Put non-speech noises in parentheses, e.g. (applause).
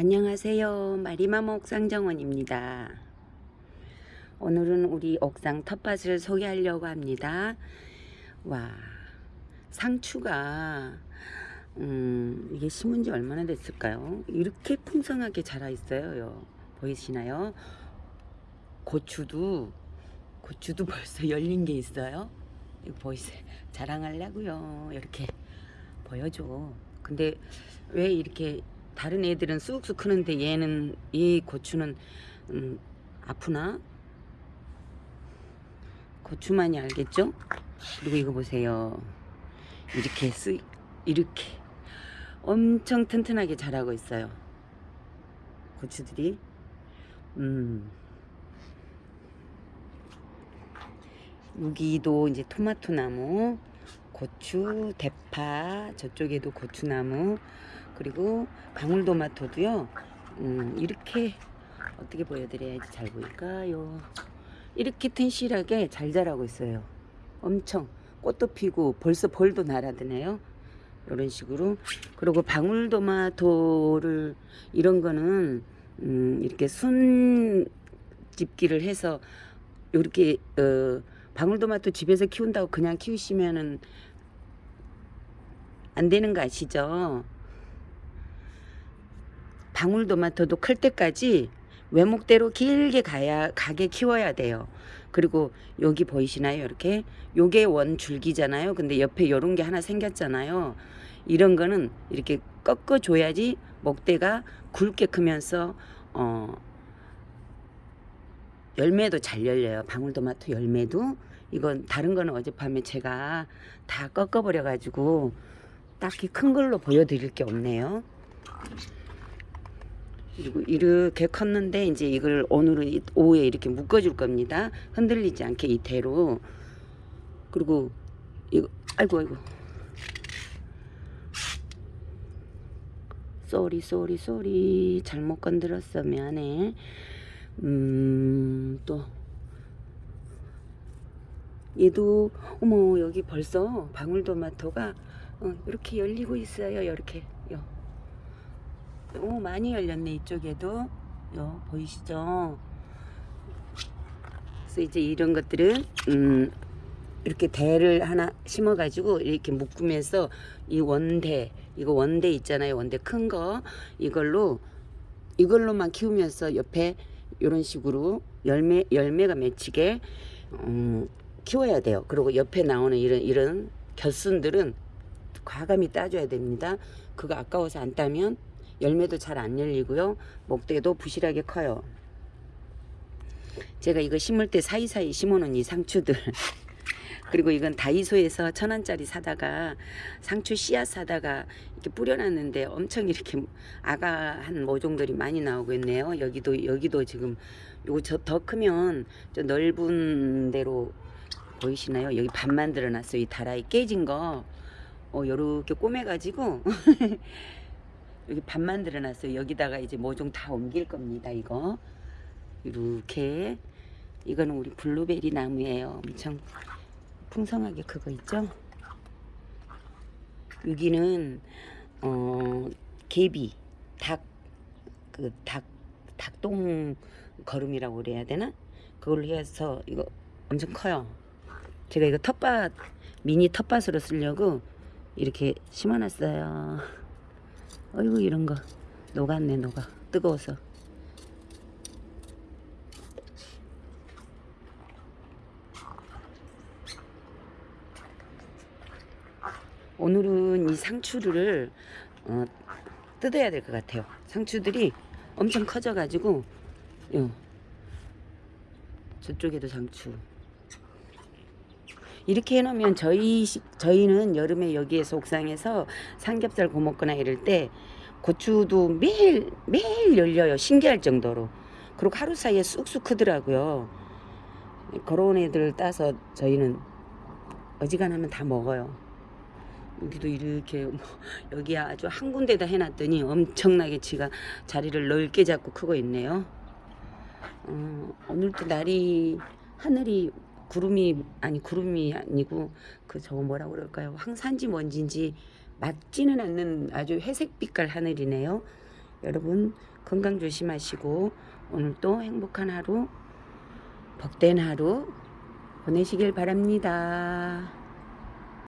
안녕하세요. 마리마마 옥상정원입니다. 오늘은 우리 옥상 텃밭을 소개하려고 합니다. 와, 상추가 음, 이게 심은 지 얼마나 됐을까요? 이렇게 풍성하게 자라 있어요. 보이시나요? 고추도 고추도 (laughs) 벌써 열린 게 있어요. 이거 보이세요? 자랑하려고요. 이렇게 보여줘. 근데 왜 이렇게 다른 애들은 쑥쑥 크는데 얘는 이 고추는 음, 아프나? 고추만이 알겠죠? 그리고 이거 보세요. 이렇게 쓰 이렇게 엄청 튼튼하게 자라고 있어요. 고추들이 음. 여기도 이제 토마토 나무, 고추, 대파, 저쪽에도 고추나무, 그리고 방울토마토도요. 음, 이렇게 어떻게 보여드려야지 잘 보일까요? 이렇게 튼실하게 잘 자라고 있어요. 엄청 꽃도 피고 벌써 벌도 날아드네요. 이런 식으로 그리고 방울토마토를 이런 거는 음, 이렇게 순 집기를 해서 이렇게 어, 방울토마토 집에서 키운다고 그냥 키우시면은 안 되는 거 아시죠? 방울토마토도 클 때까지 외목대로 길게 가야 가게 키워야 돼요. 그리고 여기 보이시나요? 이렇게 요게 원 줄기잖아요. 근데 옆에 요런 게 하나 생겼잖아요. 이런 거는 이렇게 꺾어 줘야지 목대가 굵게 크면서 어 열매도 잘 열려요. 방울토마토 열매도 이건 다른 거는 어젯밤에 제가 다 꺾어 버려 가지고 딱히 큰 걸로 보여드릴 게 없네요. 그리고 이렇게 컸는데 이제 이걸 오늘은 오후에 이렇게 묶어 줄 겁니다. 흔들리지 않게 이대로. 그리고 이거 아이고 아이고. Sorry sorry sorry 잘못 건드렸어 미안해. 음또 얘도 어머 여기 벌써 방울토마토가 어, 이렇게 열리고 있어요. 이렇게 요. 오 많이 열렸네 이쪽에도 요 보이시죠? 그래서 이제 이런 것들은 음, 이렇게 대를 하나 심어 가지고 이렇게 묶으면서 이 원대 이거 원대 있잖아요 원대 큰 거 이걸로 이걸로만 키우면서 옆에 이런 식으로 열매 열매가 맺히게 음, 키워야 돼요. 그리고 옆에 나오는 이런 이런 겨순들은 과감히 따줘야 됩니다. 그거 아까워서 안 따면 열매도 잘 안 열리고요. 목대도 부실하게 커요. 제가 이거 심을 때 사이사이 심어놓은 이 상추들 (laughs) 그리고 이건 다이소에서 천 원짜리 사다가 상추 씨앗 사다가 이렇게 뿌려놨는데 엄청 이렇게 아가 한 모종들이 많이 나오고 있네요. 여기도 여기도 지금 요거 저 더 크면 저 넓은 데로 보이시나요? 여기 반 만들어 놨어요. 이 다라이 깨진 거. 어, 요렇게 꼬매가지고 (laughs) 여기 반 만들어 놨어요. 여기다가 이제 모종 다 옮길 겁니다. 이거. 이렇게. 이거는 우리 블루베리 나무예요. 엄청 풍성하게 그거 있죠? 여기는 어 개비 닭 그 닭 닭똥 거름이라고 그래야 되나? 그걸로 해서 이거 엄청 커요. 제가 이거 텃밭 미니 텃밭으로 쓰려고 이렇게 심어놨어요. 어이구 이런 거 녹았네 녹아 뜨거워서. 오늘은 이 상추를 어, 뜯어야 될 것 같아요. 상추들이 엄청 커져 가지고 요 저쪽에도 상추 이렇게 해놓으면 저희 저희는 여름에 여기에서 옥상에서 삼겹살 구워 먹거나 이럴 때 고추도 매일 매일 열려요. 신기할 정도로. 그리고 하루 사이에 쑥쑥 크더라고요. 그런 애들 따서 저희는 어지간하면 다 먹어요. 여기도 이렇게 뭐 (laughs) 여기 아주 한 군데다 해놨더니 엄청나게 지가 자리를 넓게 잡고 크고 있네요. 어, 오늘도 날이 하늘이 구름이 아니 구름이 아니고 그 저거 뭐라 그럴까요? 황산지 먼지인지 맞지는 않는 아주 회색 빛깔 하늘이네요. 여러분 건강 조심하시고 오늘 또 행복한 하루 복된 하루 보내시길 바랍니다.